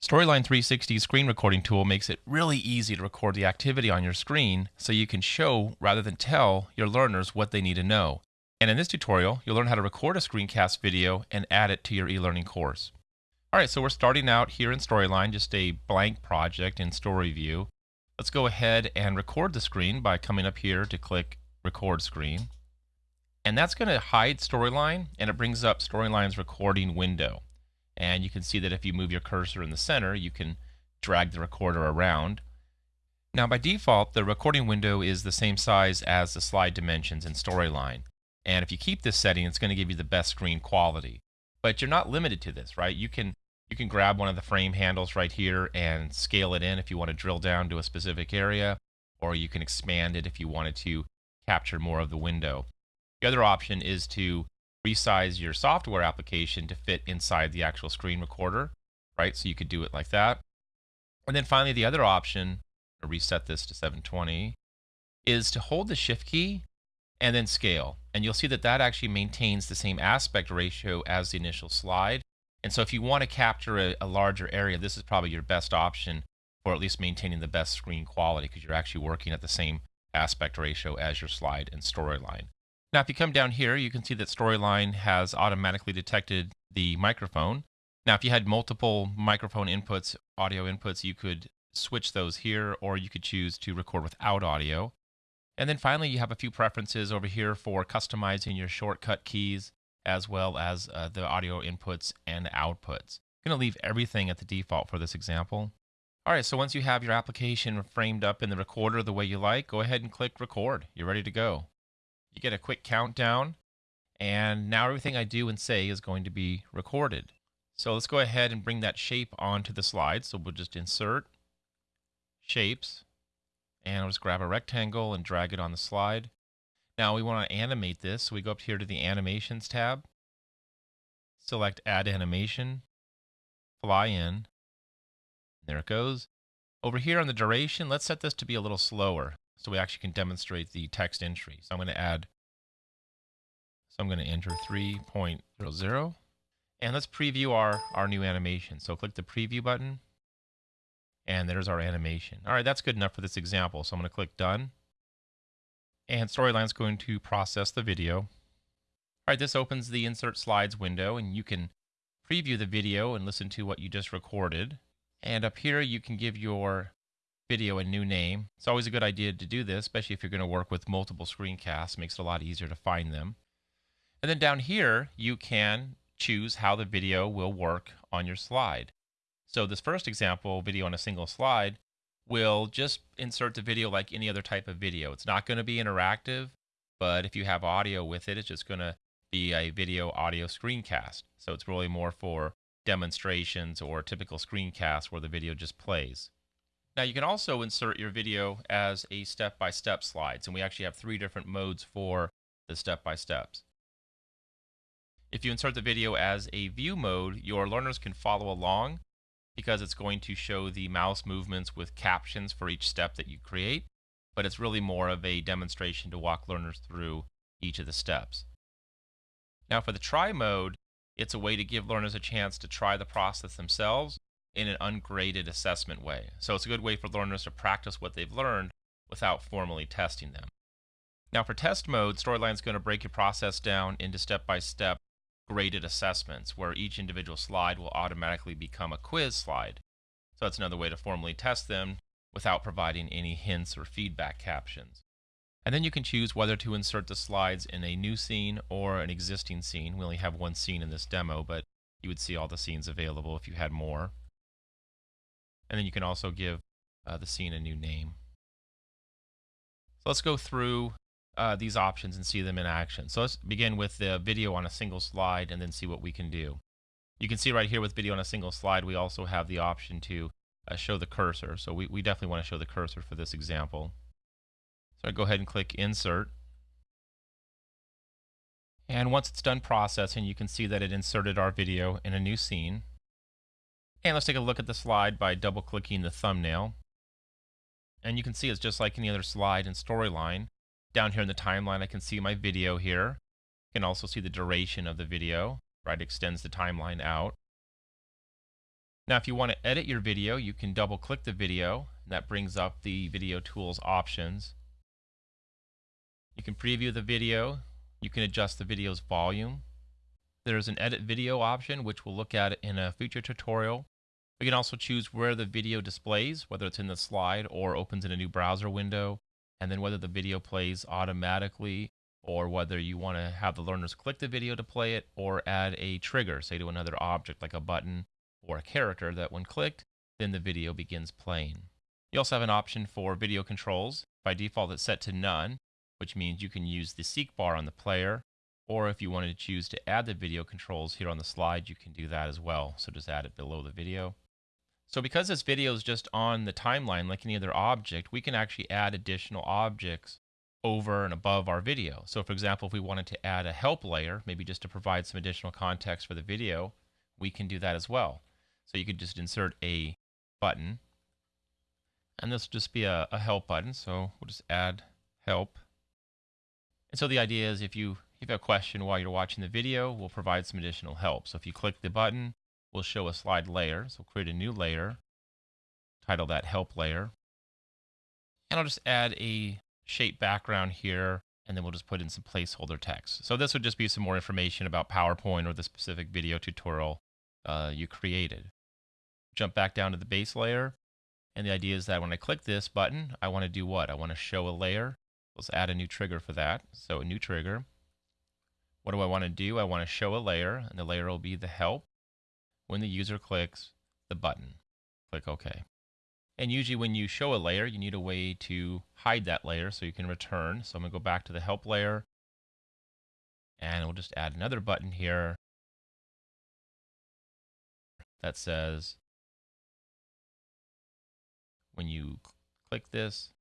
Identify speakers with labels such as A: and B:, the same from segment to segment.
A: Storyline 360's screen recording tool makes it really easy to record the activity on your screen so you can show rather than tell your learners what they need to know. And in this tutorial, you'll learn how to record a screencast video and add it to your e-learning course. Alright, so we're starting out here in Storyline, just a blank project in Story View. Let's go ahead and record the screen by coming up here to click Record Screen. And that's going to hide Storyline, and it brings up Storyline's recording window. And you can see that if you move your cursor in the center, you can drag the recorder around. Now by default, the recording window is the same size as the slide dimensions in Storyline. And if you keep this setting, it's going to give you the best screen quality. But you're not limited to this, right? You can you can grab one of the frame handles right here and scale it in if you want to drill down to a specific area, or you can expand it if you wanted to capture more of the window. The other option is to resize your software application to fit inside the actual screen recorder, right? So you could do it like that. And then finally, the other option, to reset this to 720, is to hold the shift key and then scale. And you'll see that that actually maintains the same aspect ratio as the initial slide. And so if you want to capture a, a larger area, this is probably your best option for at least maintaining the best screen quality because you're actually working at the same aspect ratio as your slide and storyline. Now, if you come down here, you can see that Storyline has automatically detected the microphone. Now, if you had multiple microphone inputs, audio inputs, you could switch those here, or you could choose to record without audio. And then finally, you have a few preferences over here for customizing your shortcut keys, as well as uh, the audio inputs and outputs. I'm going to leave everything at the default for this example. All right, so once you have your application framed up in the recorder the way you like, go ahead and click record. You're ready to go you get a quick countdown, and now everything I do and say is going to be recorded. So let's go ahead and bring that shape onto the slide. So we'll just insert shapes, and I'll just grab a rectangle and drag it on the slide. Now we want to animate this, so we go up here to the Animations tab, select Add Animation, Fly In, there it goes. Over here on the duration, let's set this to be a little slower so we actually can demonstrate the text entry. So I'm going to add, so I'm going to enter 3.00 and let's preview our, our new animation. So click the preview button and there's our animation. All right, that's good enough for this example. So I'm going to click done and Storyline's going to process the video. All right, this opens the insert slides window and you can preview the video and listen to what you just recorded. And up here, you can give your video a new name. It's always a good idea to do this, especially if you're going to work with multiple screencasts. It makes it a lot easier to find them. And then down here, you can choose how the video will work on your slide. So this first example, video on a single slide, will just insert the video like any other type of video. It's not going to be interactive, but if you have audio with it, it's just going to be a video audio screencast. So it's really more for demonstrations or typical screencasts where the video just plays. Now you can also insert your video as a step-by-step -step slides, and we actually have three different modes for the step-by-steps. If you insert the video as a view mode, your learners can follow along because it's going to show the mouse movements with captions for each step that you create, but it's really more of a demonstration to walk learners through each of the steps. Now for the try mode, it's a way to give learners a chance to try the process themselves in an ungraded assessment way. So it's a good way for learners to practice what they've learned without formally testing them. Now for test mode, Storyline is going to break your process down into step-by-step -step graded assessments where each individual slide will automatically become a quiz slide. So that's another way to formally test them without providing any hints or feedback captions. And then you can choose whether to insert the slides in a new scene or an existing scene. We only have one scene in this demo, but you would see all the scenes available if you had more. And then you can also give uh, the scene a new name. So let's go through uh, these options and see them in action. So let's begin with the video on a single slide and then see what we can do. You can see right here with video on a single slide, we also have the option to uh, show the cursor. So we, we definitely want to show the cursor for this example. So I go ahead and click Insert. And once it's done processing, you can see that it inserted our video in a new scene. And let's take a look at the slide by double clicking the thumbnail. And you can see it's just like any other slide and storyline. Down here in the timeline I can see my video here. You can also see the duration of the video, right? Extends the timeline out. Now, if you want to edit your video, you can double click the video. And that brings up the video tools options. You can preview the video. You can adjust the video's volume. There's an edit video option, which we'll look at in a future tutorial. We can also choose where the video displays, whether it's in the slide or opens in a new browser window, and then whether the video plays automatically or whether you want to have the learners click the video to play it or add a trigger, say to another object like a button or a character that when clicked, then the video begins playing. You also have an option for video controls. By default, it's set to none, which means you can use the seek bar on the player, or if you wanted to choose to add the video controls here on the slide, you can do that as well. So just add it below the video. So because this video is just on the timeline like any other object, we can actually add additional objects over and above our video. So for example, if we wanted to add a help layer, maybe just to provide some additional context for the video, we can do that as well. So you could just insert a button. And this will just be a, a help button. So we'll just add help. And so the idea is if you, if you have a question while you're watching the video, we'll provide some additional help. So if you click the button, we'll show a slide layer. So create a new layer, title that help layer. And I'll just add a shape background here, and then we'll just put in some placeholder text. So this would just be some more information about PowerPoint or the specific video tutorial uh, you created jump back down to the base layer. And the idea is that when I click this button, I want to do what? I want to show a layer. Let's add a new trigger for that. So a new trigger. What do I want to do? I want to show a layer, and the layer will be the help. When the user clicks the button, click OK. And usually when you show a layer, you need a way to hide that layer so you can return. So I'm going to go back to the help layer, and we'll just add another button here that says when you click this,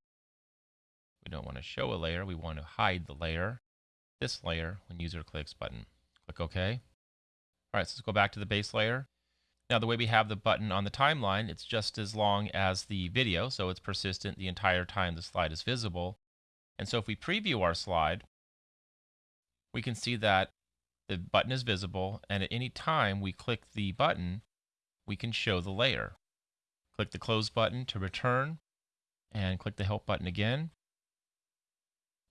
A: we don't want to show a layer, we want to hide the layer. This layer, when user clicks button, click OK. All right, so let's go back to the base layer. Now the way we have the button on the timeline, it's just as long as the video, so it's persistent the entire time the slide is visible. And so if we preview our slide, we can see that the button is visible, and at any time we click the button, we can show the layer. Click the close button to return and click the help button again.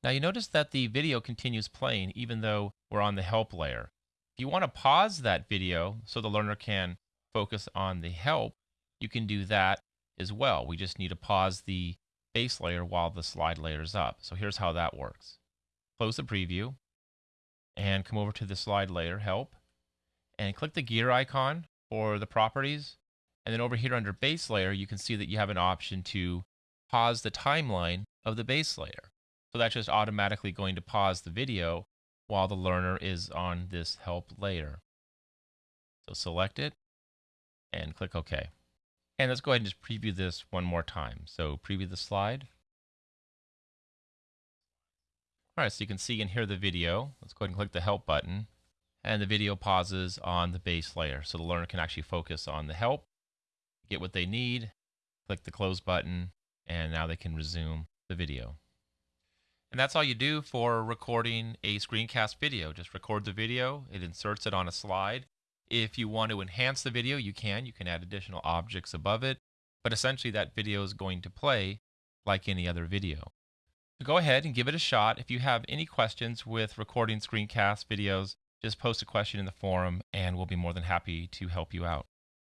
A: Now you notice that the video continues playing even though we're on the help layer. If you want to pause that video so the learner can focus on the help, you can do that as well. We just need to pause the base layer while the slide layer is up. So here's how that works. Close the preview and come over to the slide layer, help, and click the gear icon for the properties and then over here under base layer, you can see that you have an option to pause the timeline of the base layer. So that's just automatically going to pause the video while the learner is on this help layer. So select it and click OK. And let's go ahead and just preview this one more time. So preview the slide. All right, so you can see and hear the video. Let's go ahead and click the help button and the video pauses on the base layer. So the learner can actually focus on the help get what they need, click the close button, and now they can resume the video. And that's all you do for recording a screencast video. Just record the video, it inserts it on a slide. If you want to enhance the video, you can. You can add additional objects above it, but essentially that video is going to play like any other video. So go ahead and give it a shot. If you have any questions with recording screencast videos, just post a question in the forum and we'll be more than happy to help you out.